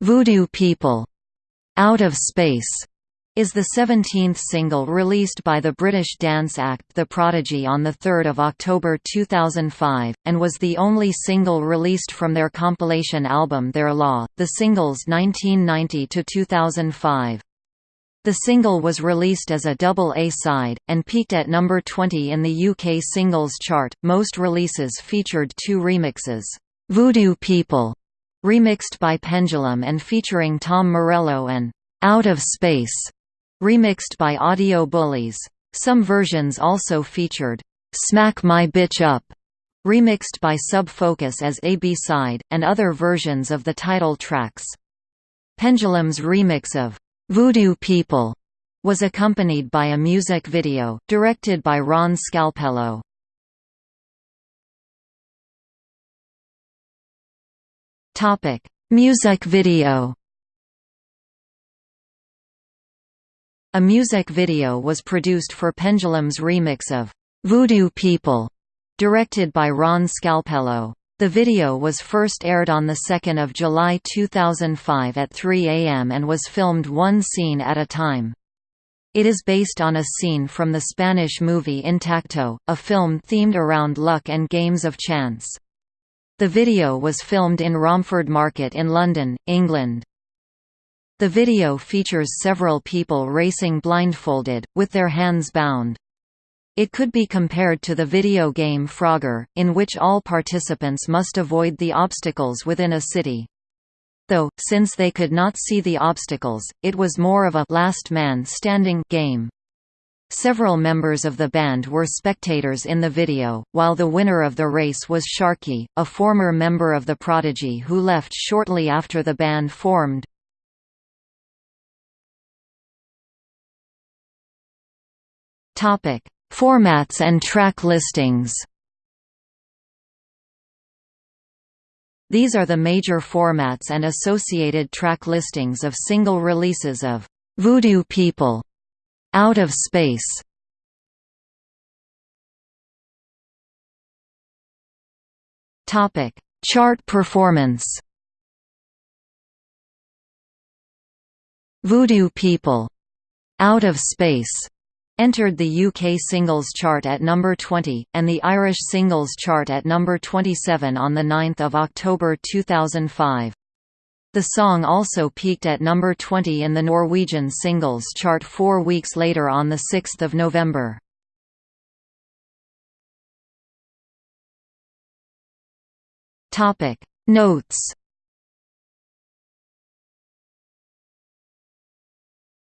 Voodoo People, Out of Space, is the 17th single released by the British dance act The Prodigy on 3 October 2005, and was the only single released from their compilation album Their Law, the singles 1990–2005. The single was released as a double A-side, and peaked at number 20 in the UK singles chart. Most releases featured two remixes, Voodoo People, remixed by Pendulum and featuring Tom Morello and Out of Space, remixed by Audio Bullies. Some versions also featured Smack My Bitch Up, remixed by Sub Focus as a B-side, and other versions of the title tracks. Pendulum's remix of Voodoo People was accompanied by a music video, directed by Ron Scalpello. Music video A music video was produced for Pendulum's remix of "'Voodoo People' directed by Ron Scalpello. The video was first aired on 2 July 2005 at 3 am and was filmed one scene at a time. It is based on a scene from the Spanish movie Intacto, a film themed around luck and games of chance. The video was filmed in Romford Market in London, England. The video features several people racing blindfolded, with their hands bound. It could be compared to the video game Frogger, in which all participants must avoid the obstacles within a city. Though, since they could not see the obstacles, it was more of a last man standing game. Several members of the band were spectators in the video, while the winner of the race was Sharky, a former member of The Prodigy who left shortly after the band formed. Formats and track listings. These are the major formats and associated track listings of single releases of Voodoo People, Out of Space. Topic: Chart performance. Voodoo People, Out of Space entered the UK singles chart at number 20, and the Irish singles chart at number 27 on 9 October 2005. The song also peaked at number 20 in the Norwegian singles chart four weeks later on 6 November. Notes